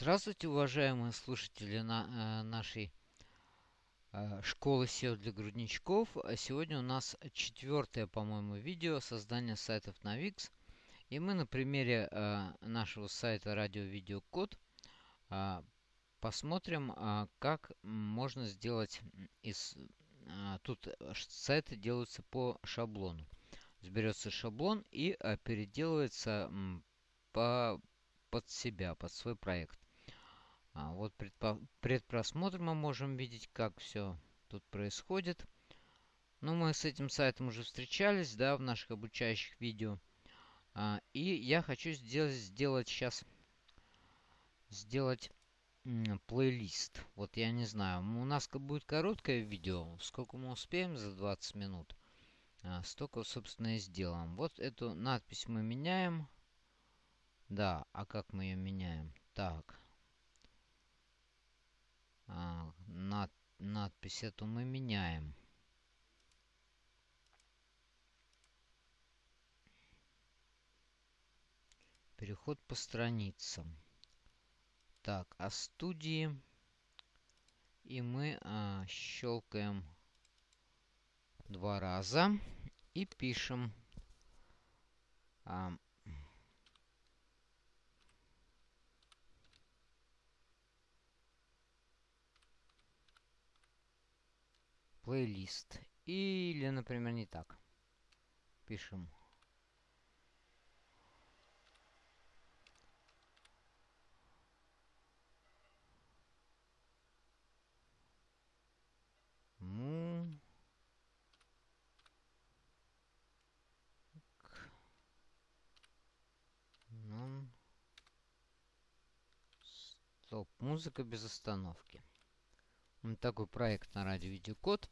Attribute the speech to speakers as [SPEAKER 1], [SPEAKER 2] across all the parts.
[SPEAKER 1] Здравствуйте, уважаемые слушатели на, э, нашей э, школы SEO для грудничков. А сегодня у нас четвертое, по-моему, видео создания сайтов на Wix. И мы на примере э, нашего сайта Радио Видео Код э, посмотрим, э, как можно сделать из... Э, тут сайты делаются по шаблону. Сберется шаблон и э, переделывается по под себя, под свой проект. А вот предпросмотр мы можем видеть, как все тут происходит. Ну, мы с этим сайтом уже встречались, да, в наших обучающих видео. А, и я хочу сделать, сделать сейчас, сделать плейлист. Вот я не знаю, у нас будет короткое видео, сколько мы успеем за 20 минут. А, столько, собственно, и сделаем. Вот эту надпись мы меняем. Да, а как мы ее меняем? Так. А, над, надпись эту мы меняем. Переход по страницам. Так, а студии. И мы а, щелкаем два раза и пишем а, плейлист. Или, например, не так. Пишем. Му. Нон. Стоп. Музыка без остановки. Вот такой проект на радио Видеокод.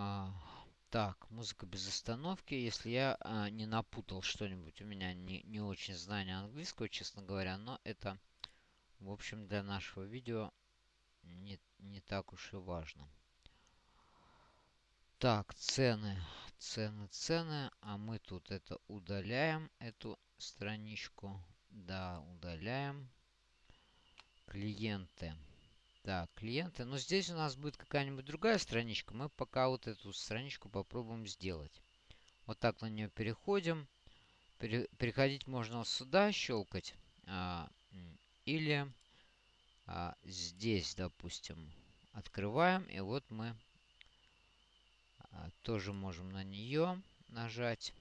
[SPEAKER 1] А, так, музыка без остановки. Если я а, не напутал что-нибудь, у меня не, не очень знание английского, честно говоря, но это, в общем, для нашего видео не, не так уж и важно. Так, цены, цены, цены. А мы тут это удаляем, эту страничку. Да, удаляем. Клиенты. Так, клиенты. Но здесь у нас будет какая-нибудь другая страничка. Мы пока вот эту страничку попробуем сделать. Вот так на нее переходим. Пере переходить можно сюда, щелкать. А, или а, здесь, допустим, открываем. И вот мы а, тоже можем на нее нажать.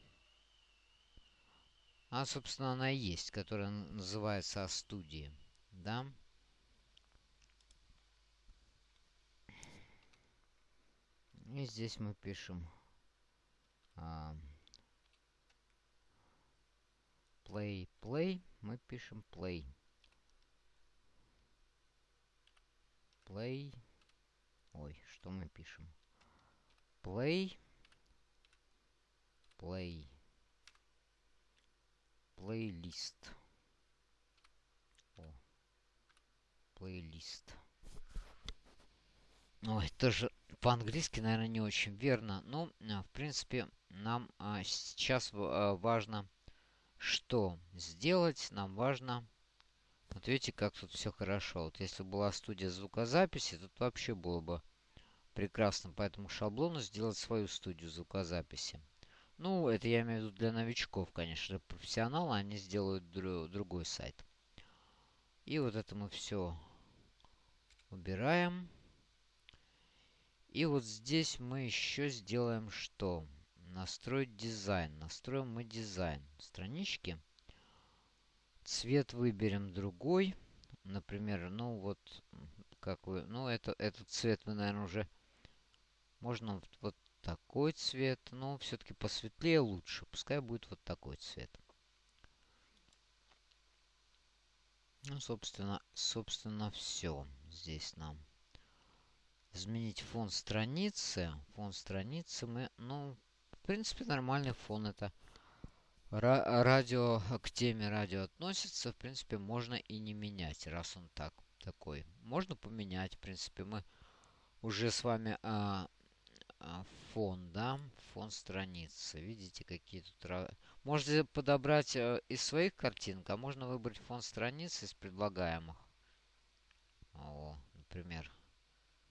[SPEAKER 1] А, собственно, она есть, которая называется «Студии». Да? И здесь мы пишем а, play, play. Мы пишем play. Play. Ой, что мы пишем? Play. Play. Плейлист. О. Плейлист. Ой, тоже по-английски, наверное, не очень верно. Ну, а, в принципе, нам а, сейчас а, важно что сделать. Нам важно... Вот видите, как тут все хорошо. Вот если была студия звукозаписи, тут вообще было бы прекрасно по этому шаблону сделать свою студию звукозаписи. Ну, это я имею в виду для новичков, конечно. Профессионалы, они сделают дру другой сайт. И вот это мы все убираем. И вот здесь мы еще сделаем что? Настроить дизайн. Настроим мы дизайн странички. Цвет выберем другой. Например, ну вот, как вы... Ну, это, этот цвет мы, наверное, уже... Можно вот, вот такой цвет. Но все-таки посветлее лучше. Пускай будет вот такой цвет. Ну, собственно, собственно, все здесь нам изменить фон страницы. Фон страницы мы, ну, в принципе, нормальный фон это. радио к теме радио относится, в принципе, можно и не менять, раз он так такой. Можно поменять, в принципе, мы уже с вами а, а, фон, да, фон страницы. Видите, какие тут... Можете подобрать э, из своих картинок, а можно выбрать фон страницы из предлагаемых. О, например.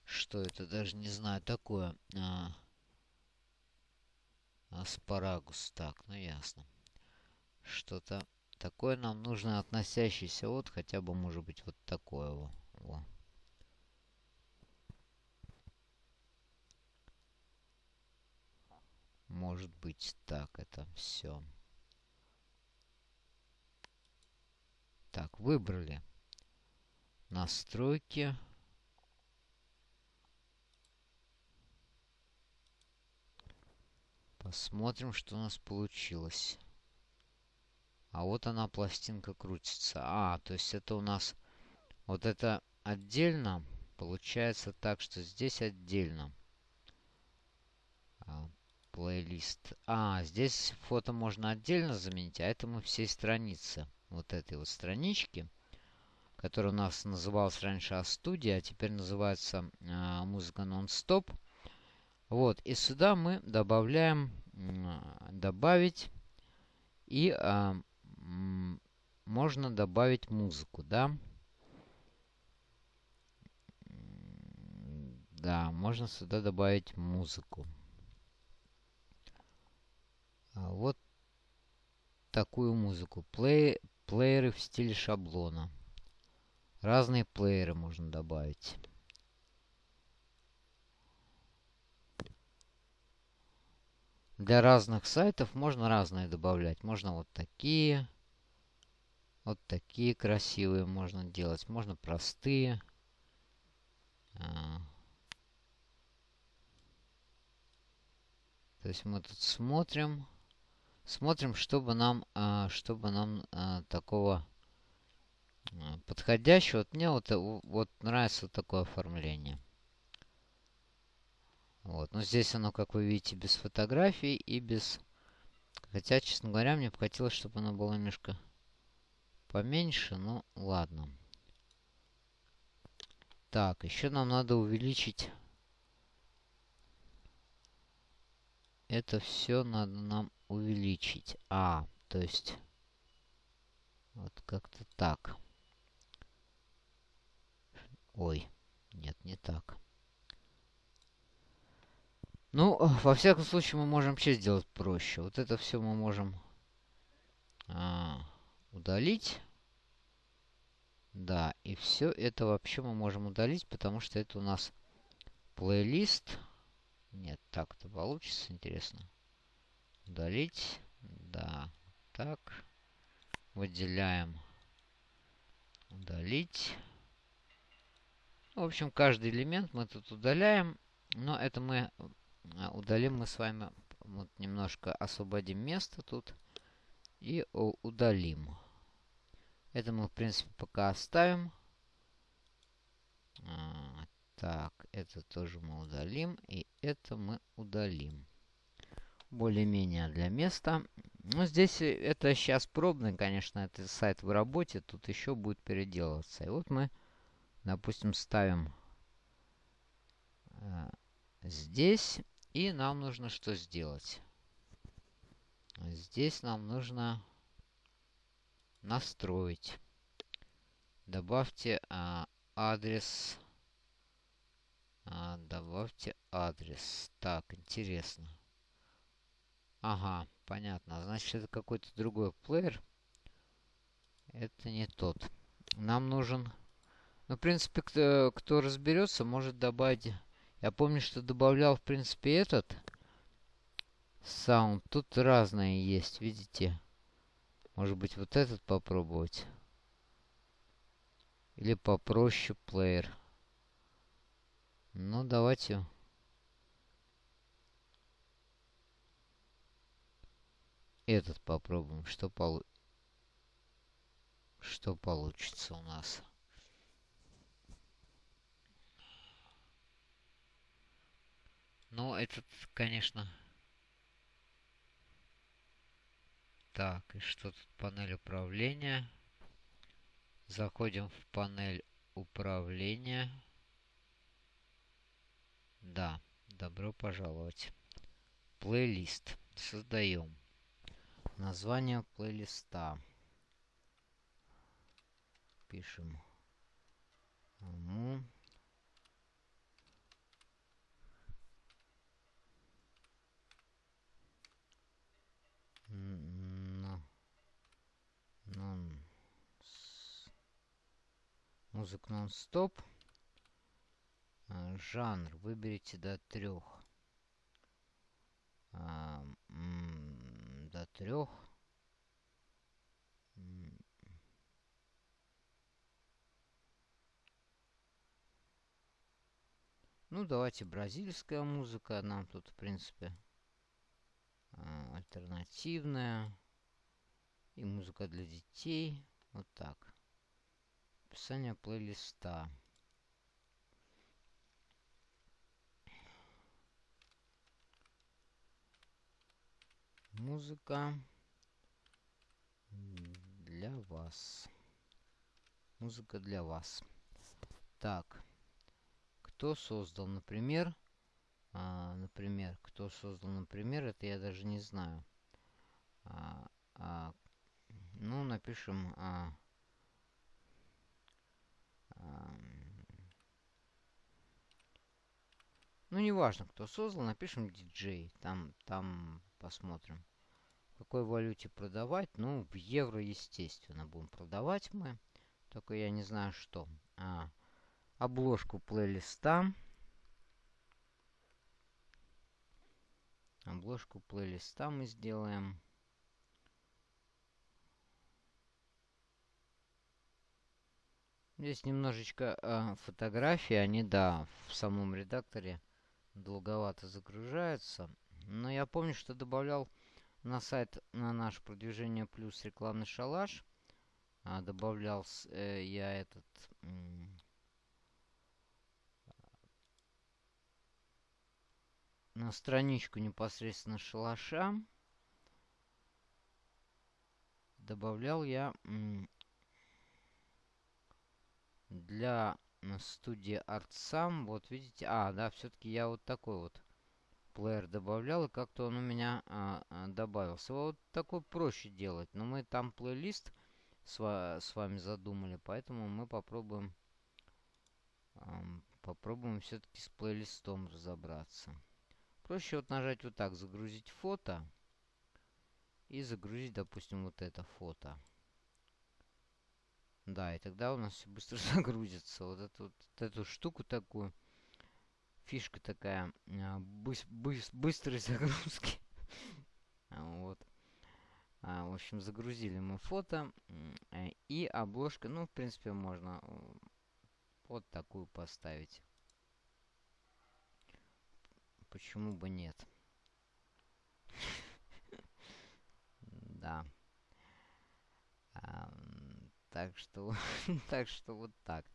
[SPEAKER 1] Что это? Даже не знаю такое. А, аспарагус. Так, ну ясно. Что-то такое нам нужно относящееся вот хотя бы может быть вот такое. Во. Во. Может быть так это все. Так, выбрали. Настройки. Посмотрим, что у нас получилось. А вот она, пластинка крутится. А, то есть это у нас... Вот это отдельно. Получается так, что здесь отдельно. А, плейлист. А, здесь фото можно отдельно заменить, а это мы всей страницы. Вот этой вот странички, которая у нас называлась раньше А-студия, а теперь называется а, музыка нон-стоп. Вот, и сюда мы добавляем добавить и а, можно добавить музыку, да? Да, можно сюда добавить музыку. А, вот такую музыку. Плей, плееры в стиле шаблона. Разные плееры можно добавить. Для разных сайтов можно разные добавлять. Можно вот такие. Вот такие красивые можно делать. Можно простые. А. То есть мы тут смотрим. Смотрим, чтобы нам, а, чтобы нам а, такого подходящего. Вот мне вот, вот нравится вот такое оформление. Вот. Но здесь оно, как вы видите, без фотографий и без... Хотя, честно говоря, мне бы хотелось, чтобы оно было немножко поменьше. Ну, ладно. Так, еще нам надо увеличить... Это все надо нам увеличить. А, то есть... Вот как-то так. Ой, нет, не так. Ну, во всяком случае, мы можем вообще сделать проще. Вот это все мы можем а, удалить. Да, и все это вообще мы можем удалить, потому что это у нас плейлист. Нет, так-то получится, интересно. Удалить. Да, так. Выделяем. Удалить. В общем, каждый элемент мы тут удаляем. Но это мы удалим мы с вами, вот немножко освободим место тут и удалим. Это мы, в принципе, пока оставим. А, так, это тоже мы удалим. И это мы удалим. Более-менее для места. Ну, здесь это сейчас пробный, конечно, это сайт в работе. Тут еще будет переделываться. И вот мы, допустим, ставим э, здесь. И нам нужно что сделать? Здесь нам нужно настроить. Добавьте а, адрес. А, добавьте адрес. Так, интересно. Ага, понятно. Значит, это какой-то другой плеер. Это не тот. Нам нужен... Ну, в принципе, кто, кто разберется, может добавить я помню, что добавлял, в принципе, этот саунд. Тут разные есть, видите? Может быть, вот этот попробовать? Или попроще плеер. Ну, давайте. Этот попробуем. Что, полу... что получится у нас? Ну, этот, конечно... Так, и что тут? Панель управления. Заходим в панель управления. Да, добро пожаловать. Плейлист. Создаем. название плейлиста. Пишем. Му. Нон музыка нон-стоп. Жанр выберите до трех а, до трех ну давайте бразильская музыка нам тут в принципе а, альтернативная и музыка для детей. Вот так. Описание плейлиста. Музыка для вас. Музыка для вас. Так. Кто создал, например, а, например, кто создал, например, это я даже не знаю. А, а, ну, напишем... А, а, ну, неважно, кто создал, напишем диджей. Там, там посмотрим. В какой валюте продавать? Ну, в евро, естественно, будем продавать мы. Только я не знаю, что. А, обложку плейлиста. Обложку плейлиста мы сделаем. Здесь немножечко э, фотографии, они, да, в самом редакторе долговато загружаются. Но я помню, что добавлял на сайт, на наш продвижение плюс рекламный шалаш. А, добавлял э, я этот... на страничку непосредственно шалаша добавлял я для студии ArtSam. Вот видите, а, да, все-таки я вот такой вот плеер добавлял, и как-то он у меня а, а, добавился. Вот такой проще делать, но мы там плейлист с, с вами задумали, поэтому мы попробуем а, попробуем все-таки с плейлистом разобраться. Проще вот нажать вот так, загрузить фото и загрузить, допустим, вот это фото. Да, и тогда у нас все быстро загрузится. Вот эту, вот эту штуку такую. Фишка такая. А, быс быс быстрой загрузки. вот. А, в общем, загрузили мы фото. Э, и обложка. Ну, в принципе, можно вот такую поставить. Почему бы нет? Да. Так что, так что вот так.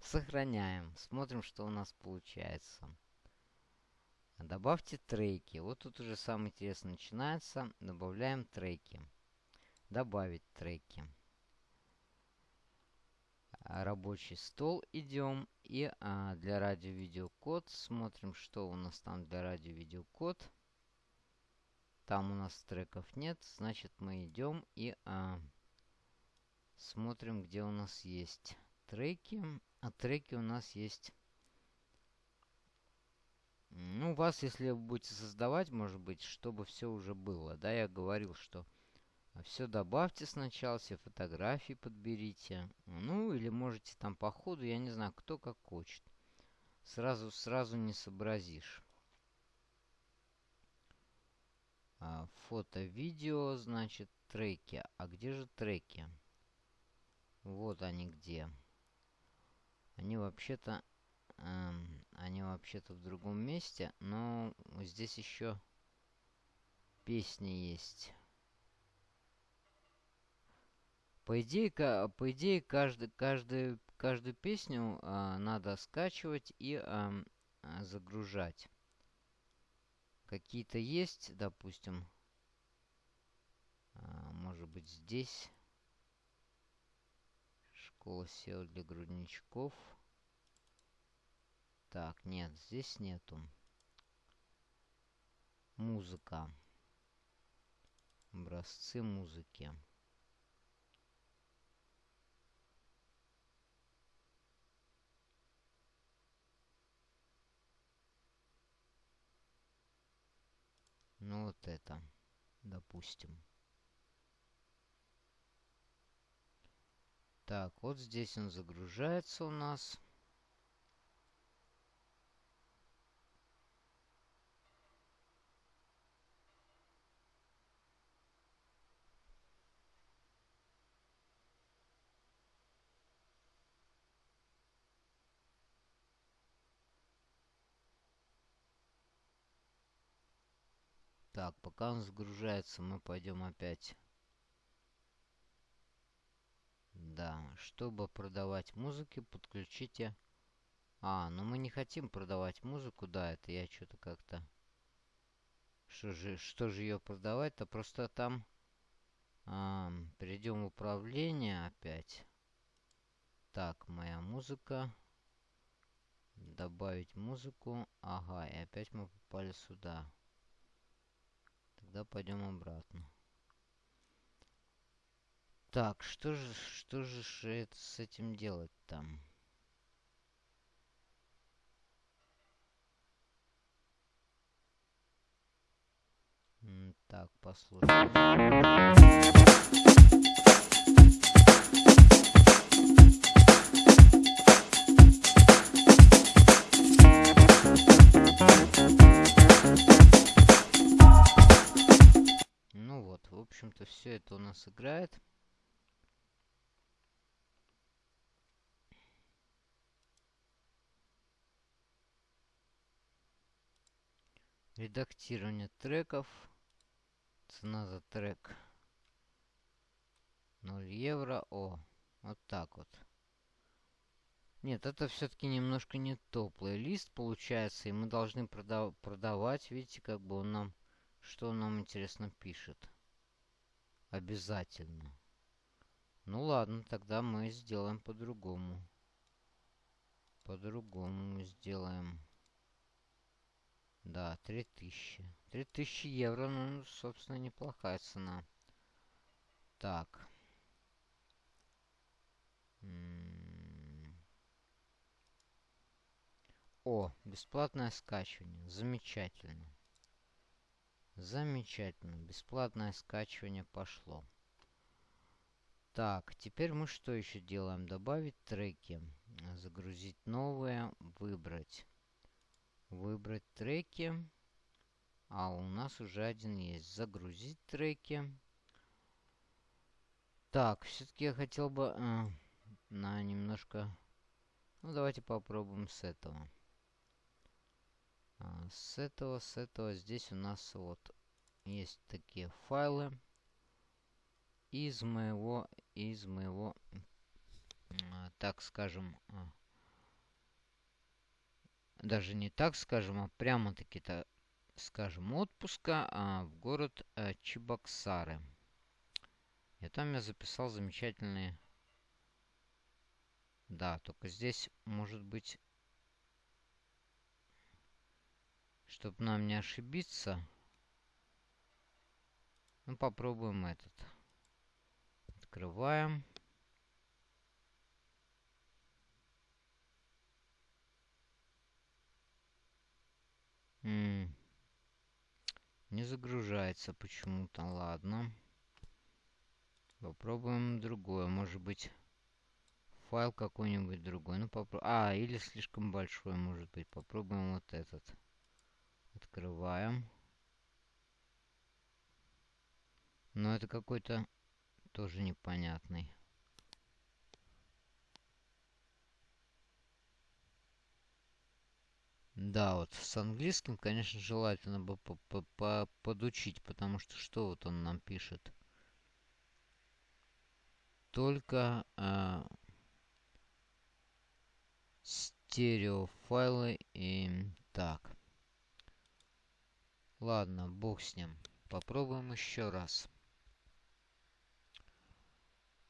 [SPEAKER 1] Сохраняем. Смотрим, что у нас получается. Добавьте треки. Вот тут уже самое интересное начинается. Добавляем треки. Добавить треки. Рабочий стол идем. И а, для радио-видеокод смотрим, что у нас там для радио-видеокод. Там у нас треков нет. Значит, мы идем и... А, Смотрим, где у нас есть треки. А треки у нас есть... Ну, у вас, если вы будете создавать, может быть, чтобы все уже было. Да, я говорил, что все добавьте сначала, все фотографии подберите. Ну, или можете там по ходу, я не знаю, кто как хочет. Сразу, сразу не сообразишь. А, фото, видео, значит, треки. А где же треки? Вот они где. Они вообще-то... Эм, они вообще-то в другом месте, но здесь еще песни есть. По идее, по идее каждый, каждый, каждую песню э, надо скачивать и э, загружать. Какие-то есть, допустим. Э, может быть здесь. Школа SEO для грудничков. Так, нет, здесь нету. Музыка. Образцы музыки. Ну это, допустим. Так, вот здесь он загружается у нас. Так, пока он загружается, мы пойдем опять. Да, чтобы продавать музыки, подключите... А, ну мы не хотим продавать музыку, да, это я что-то как-то... Что же, что же ее продавать-то? Просто там... А, перейдем в управление опять. Так, моя музыка. Добавить музыку. Ага, и опять мы попали сюда. Тогда пойдем обратно. Так, что же, что же это с этим делать там? Так, послушаем. Общем-то, все это у нас играет. Редактирование треков. Цена за трек 0 евро. О, вот так вот. Нет, это все-таки немножко не то. Плейлист получается, и мы должны продав продавать. Видите, как бы он нам, что он нам интересно пишет. Обязательно. Ну ладно, тогда мы сделаем по-другому. По-другому мы сделаем. Да, 3000. 3000 евро, ну, собственно, неплохая цена. Так. О, бесплатное скачивание. Замечательно. Замечательно. Бесплатное скачивание пошло. Так, теперь мы что еще делаем? Добавить треки. Загрузить новые. Выбрать. Выбрать треки. А у нас уже один есть. Загрузить треки. Так, все-таки я хотел бы э, на немножко... Ну, давайте попробуем с этого. А, с этого, с этого здесь у нас вот есть такие файлы из моего, из моего, а, так скажем, а, даже не так скажем, а прямо-таки-то, скажем, отпуска в город Чебоксары. И там я записал замечательные... Да, только здесь может быть Чтобы нам не ошибиться. Ну, попробуем этот. Открываем. М -м не загружается почему-то. Ладно. Попробуем другое. Может быть, файл какой-нибудь другой. Ну, попробуем. А, или слишком большой, может быть. Попробуем вот этот. Открываем. Но это какой-то тоже непонятный. Да, вот с английским, конечно, желательно бы по -по -по подучить, потому что что вот он нам пишет? Только э, стереофайлы и так. Ладно, бог с ним. Попробуем еще раз.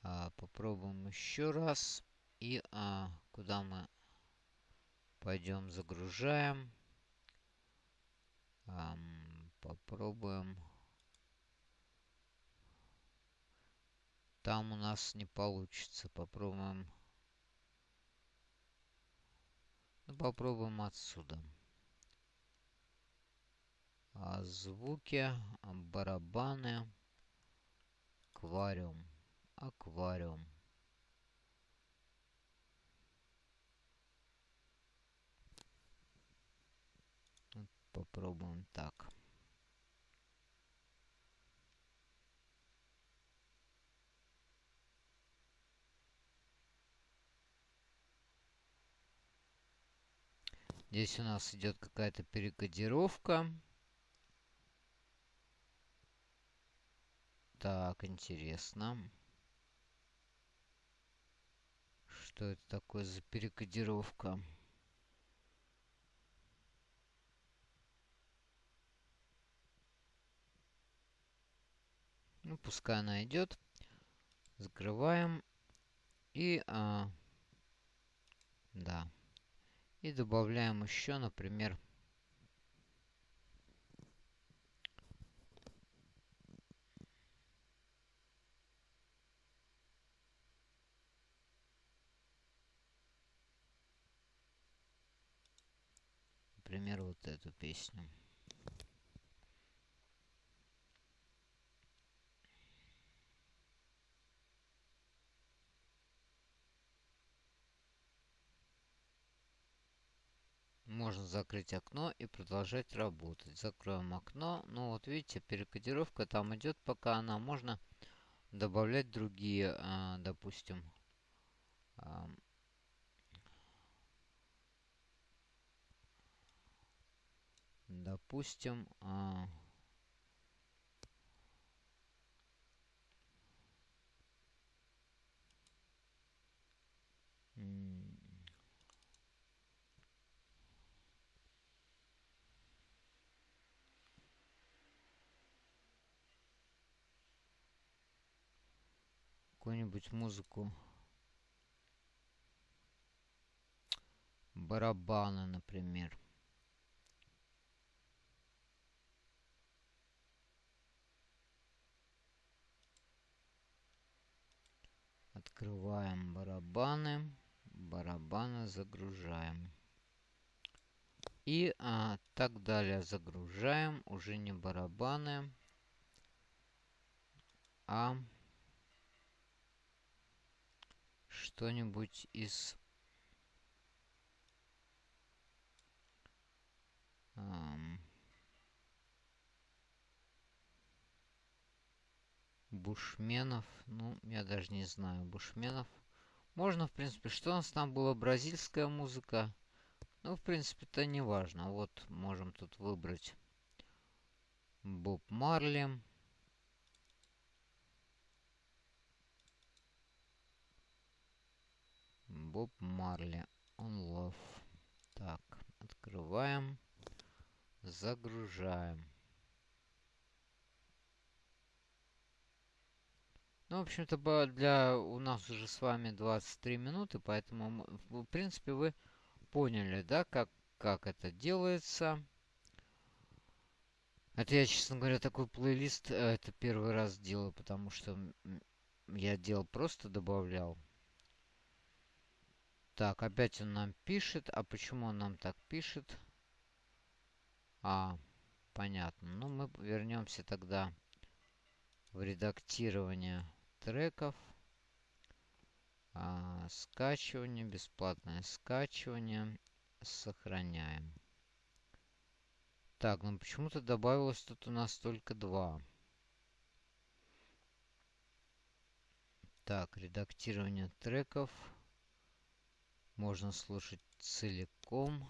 [SPEAKER 1] А, попробуем еще раз. И а, куда мы пойдем, загружаем. А, попробуем там у нас не получится. Попробуем. Ну, попробуем отсюда. А звуки, барабаны, аквариум, аквариум. Попробуем так. Здесь у нас идет какая-то перекодировка. Так, интересно. Что это такое за перекодировка? Ну, пускай она идет. Закрываем. И, а, да. И добавляем еще, например, например, вот эту песню. можно закрыть окно и продолжать работать. Закроем окно. Ну вот видите, перекодировка там идет, пока она можно добавлять другие, а, допустим, допустим, а, какую-нибудь музыку. Барабаны, например. Открываем барабаны. Барабаны загружаем. И а, так далее загружаем. Уже не барабаны, а что-нибудь из эм, бушменов. Ну, я даже не знаю. Бушменов. Можно, в принципе, что у нас там было? Бразильская музыка. Ну, в принципе, это не важно. Вот, можем тут выбрать Боб Марли. Боб Марли. Он love. Так, открываем. Загружаем. Ну, в общем-то, для у нас уже с вами 23 минуты, поэтому, в принципе, вы поняли, да, как, как это делается. Это я, честно говоря, такой плейлист, э, это первый раз делаю, потому что я делал, просто добавлял. Так, опять он нам пишет. А почему он нам так пишет? А, понятно. Ну, мы вернемся тогда в редактирование треков. А, скачивание, бесплатное скачивание. Сохраняем. Так, ну почему-то добавилось тут у нас только два. Так, редактирование треков можно слушать целиком.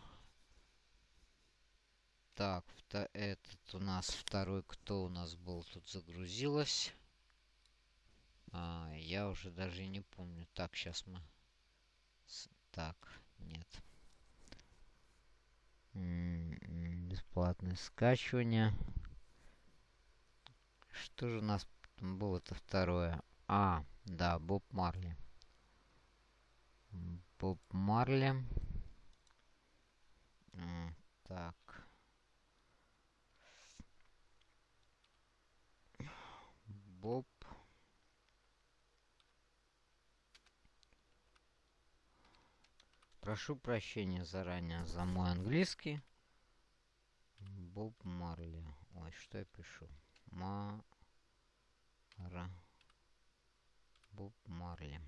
[SPEAKER 1] Так, этот у нас второй, кто у нас был, тут загрузилось. А, я уже даже не помню. Так, сейчас мы... Так, нет. М-м, бесплатное скачивание. Что же у нас было-то второе? А, да, Боб Марли. Боб Марли. Так. Боб прошу прощения заранее за мой английский. Боб Марли. Ой, что я пишу? Мара. Боб Марли.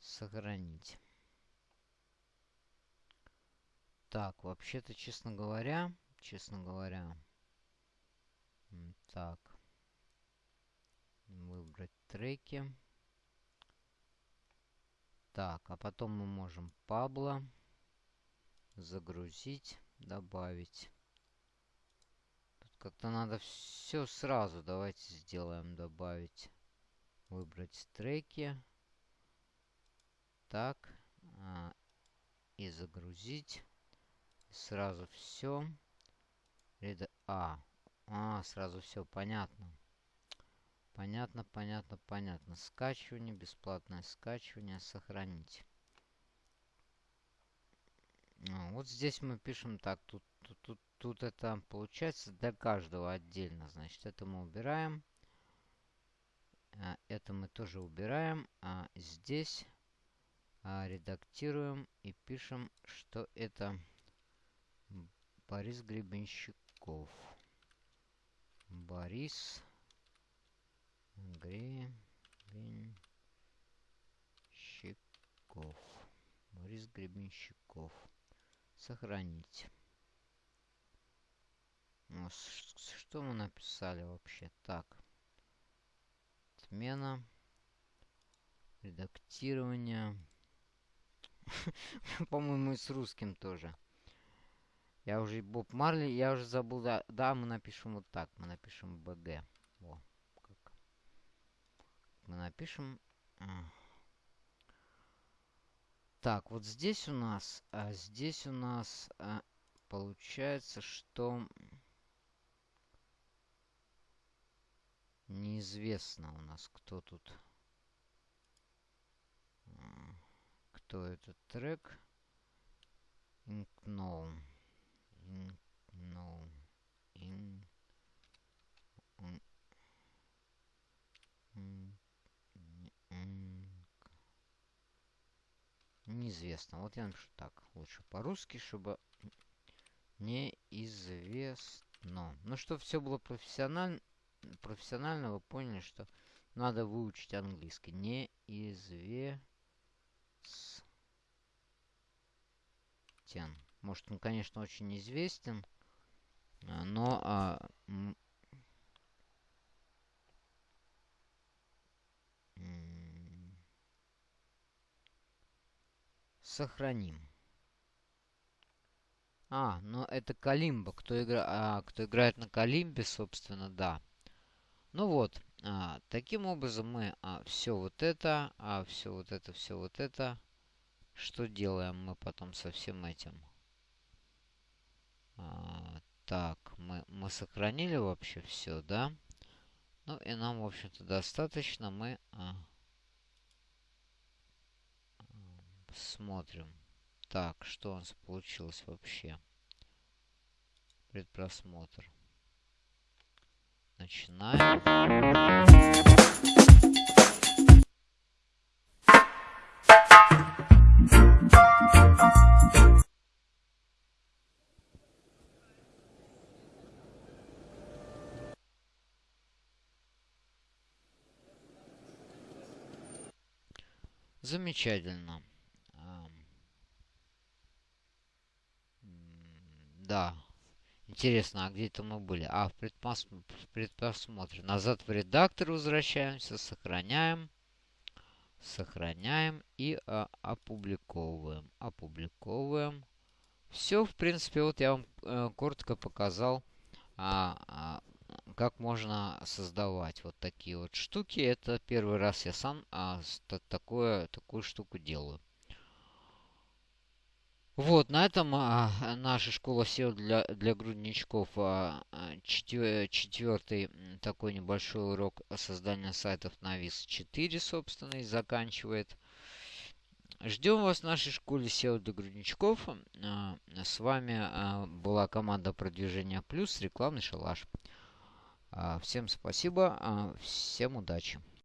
[SPEAKER 1] Сохранить. Так, вообще-то, честно говоря, честно говоря, так, выбрать треки. Так, а потом мы можем Пабло загрузить, добавить. Тут как-то надо все сразу. Давайте сделаем добавить. Выбрать треки. Так. А, и загрузить. Сразу все. А. А, сразу все понятно. Понятно, понятно, понятно. Скачивание, бесплатное скачивание, сохранить. А, вот здесь мы пишем так, тут, тут, тут, тут это получается для каждого отдельно. Значит, это мы убираем. А, это мы тоже убираем. А здесь а, редактируем и пишем, что это Борис Гребенщиков. Борис Гребенщиков. Борис Гребенщиков. Сохранить. Ну, что мы написали вообще? Так. Отмена. Редактирование. По-моему, и с русским тоже. Я уже Боб Марли, я уже забыл. Да, да, мы напишем вот так. Мы напишем БГ. Мы напишем... Так, вот здесь у нас... А здесь у нас а, получается, что... Неизвестно у нас, кто тут... Кто этот трек? Inknown. Inknown. In... Неизвестно. Вот я напишу так. Лучше по-русски, чтобы неизвестно. Ну, чтобы все было профессионально, профессионально, вы поняли, что надо выучить английский. Неизвестен. Может, он, конечно, очень известен, а, но а, сохраним. А, ну это Калимба. Кто, игра... а, кто играет на Калимбе, собственно, да. Ну вот, а, таким образом мы а, все вот это, а, все вот это, все вот это. Что делаем мы потом со всем этим? А, так, мы, мы сохранили вообще все, да? Ну и нам, в общем-то, достаточно. Мы а, смотрим. Так, что у нас получилось вообще? Предпросмотр. Начинаем. Замечательно. Да. Интересно, а где это мы были? А, в, в предпросмотре. Назад в редактор возвращаемся, сохраняем. Сохраняем и а, опубликовываем. Опубликовываем. Все, в принципе, вот я вам э, коротко показал, а, а, как можно создавать вот такие вот штуки. Это первый раз я сам а, такое, такую штуку делаю. Вот, на этом а, наша школа SEO для, для грудничков а, четвер, четвертый такой небольшой урок создания сайтов на ВИС 4, собственно, и заканчивает. Ждем вас в нашей школе SEO для грудничков. А, с вами а, была команда продвижения плюс, рекламный шалаш. А, всем спасибо, а, всем удачи.